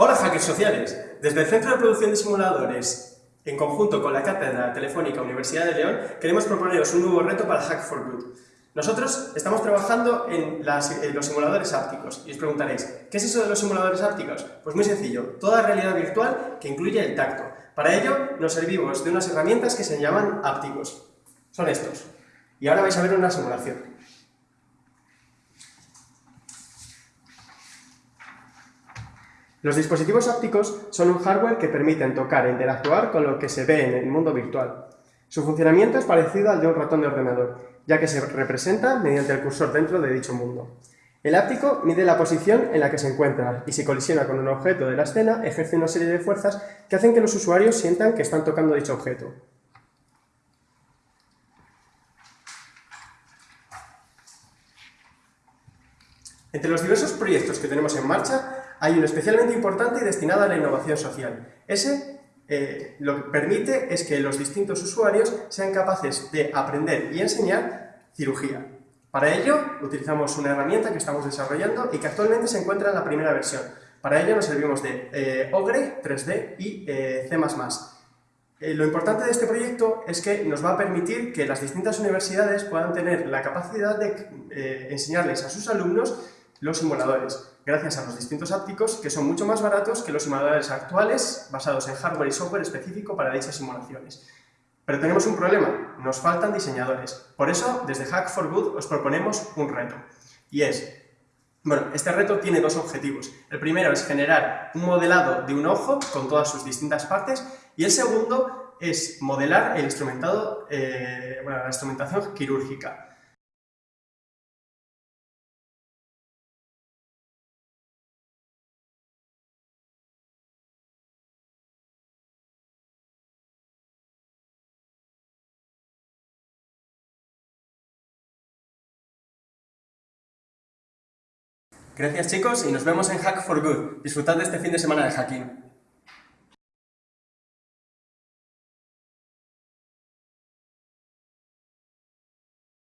Hola hackers sociales, desde el Centro de Producción de Simuladores, en conjunto con la Cátedra Telefónica Universidad de León, queremos proponeros un nuevo reto para Hack for Good. Nosotros estamos trabajando en, los simuladores ápticos y os preguntaréis, ¿qué es eso de los simuladores ápticos? Pues muy sencillo, toda realidad virtual que incluye el tacto. Para ello nos servimos de unas herramientas que se llaman ápticos. Son estos. Y ahora vais a ver una simulación. Los dispositivos ópticos son un hardware que permiten tocar e interactuar con lo que se ve en el mundo virtual. Su funcionamiento es parecido al de un ratón de ordenador, ya que se representa mediante el cursor dentro de dicho mundo. El áptico mide la posición en la que se encuentra y si colisiona con un objeto de la escena ejerce una serie de fuerzas que hacen que los usuarios sientan que están tocando dicho objeto. Entre los diversos proyectos que tenemos en marcha, hay uno especialmente importante y destinado a la innovación social. Ese eh, lo que permite es que los distintos usuarios sean capaces de aprender y enseñar cirugía. Para ello, utilizamos una herramienta que estamos desarrollando y que actualmente se encuentra en la primera versión. Para ello nos servimos de eh, Ogre 3D y eh, C++. lo importante de este proyecto es que nos va a permitir que las distintas universidades puedan tener la capacidad de enseñarles a sus alumnos los simuladores, gracias a los distintos ápticos que son mucho más baratos que los simuladores actuales basados en hardware y software específico para dichas simulaciones. Pero tenemos un problema, nos faltan diseñadores. Por eso, desde Hack for Good os proponemos un reto. Y es, bueno, este reto tiene dos objetivos. El primero es generar un modelado de un ojo con todas sus distintas partes y el segundo es modelar el instrumentado, eh, la instrumentación quirúrgica. Gracias chicos y nos vemos en Hack for Good. Disfrutad de este fin de semana de hacking.